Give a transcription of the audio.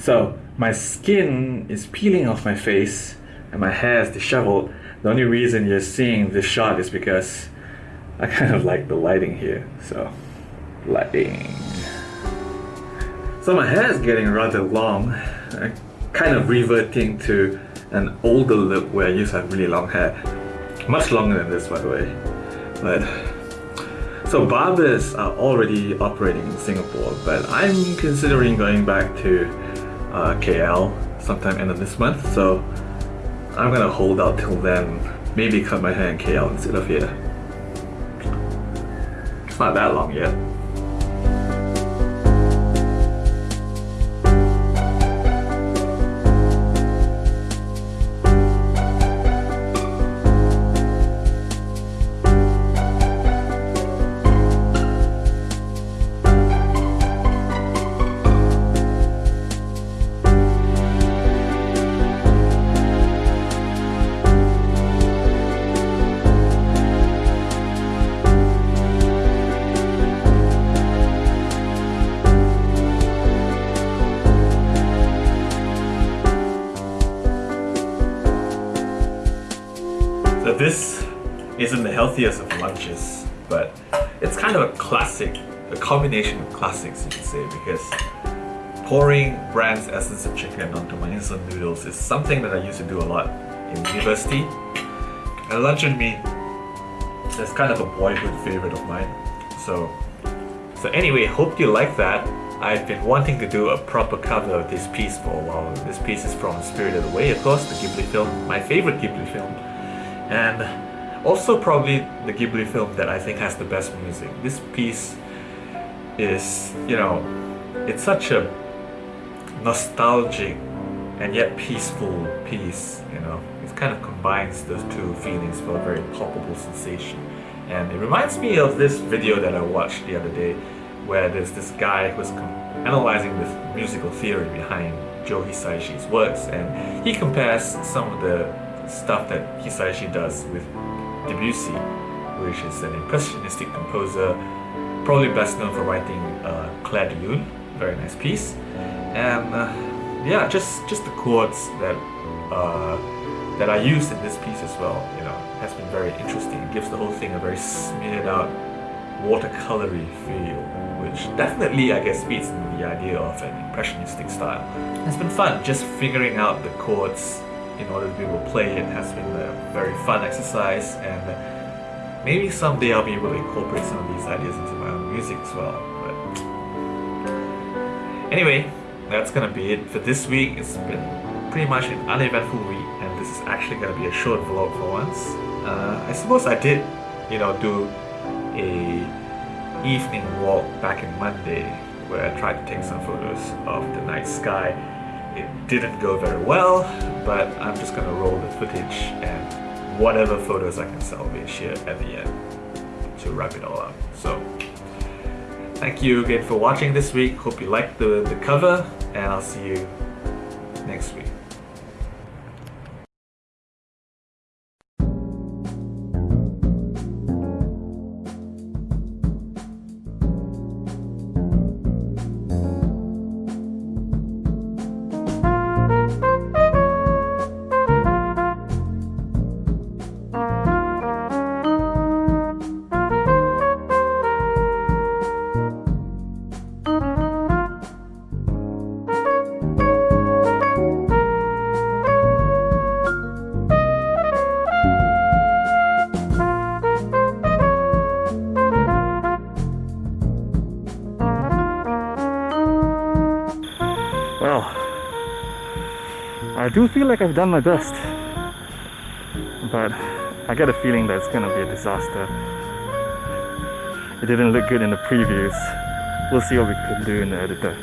So my skin is peeling off my face and my hair is disheveled. The only reason you're seeing this shot is because I kind of like the lighting here. So, lighting. So my hair is getting rather long. I'm kind of reverting to an older look where I used to have really long hair. Much longer than this by the way. But so barbers are already operating in Singapore, but I'm considering going back to uh, KL sometime end of this month. So I'm gonna hold out till then. Maybe cut my hair in KL instead of here. It's not that long yet. This isn't the healthiest of lunches, but it's kind of a classic, a combination of classics you could say, because pouring Brand's essence of chicken onto my instant noodles is something that I used to do a lot in university. And luncheon meat is kind of a boyhood favorite of mine. So, so anyway, hope you like that. I've been wanting to do a proper cover of this piece for a while. This piece is from Spirited Away, of course, the Ghibli film, my favorite Ghibli film and also probably the Ghibli film that I think has the best music. This piece is, you know, it's such a nostalgic and yet peaceful piece, you know. It kind of combines those two feelings for a very palpable sensation. And it reminds me of this video that I watched the other day where there's this guy who's analyzing the musical theory behind Joe Hisaishi's works and he compares some of the stuff that Hisaishi does with Debussy, which is an impressionistic composer, probably best known for writing uh, Clair de Lune, very nice piece, and uh, yeah, just just the chords that uh, that I used in this piece as well, you know, has been very interesting. It gives the whole thing a very smeared out, watercolory feel, which definitely, I guess, into the idea of an impressionistic style. It's been fun just figuring out the chords in order to be able to play it has been a very fun exercise and maybe someday I'll be able to incorporate some of these ideas into my own music as well. But anyway, that's gonna be it for this week. It's been pretty much an uneventful week and this is actually gonna be a short vlog for once. Uh, I suppose I did, you know, do a evening walk back in Monday where I tried to take some photos of the night sky it didn't go very well, but I'm just gonna roll the footage and whatever photos I can salvage here at the end to wrap it all up. So, thank you again for watching this week. Hope you liked the, the cover, and I'll see you next week. I do feel like I've done my best, but I get a feeling that it's gonna be a disaster. It didn't look good in the previews. We'll see what we can do in the editor.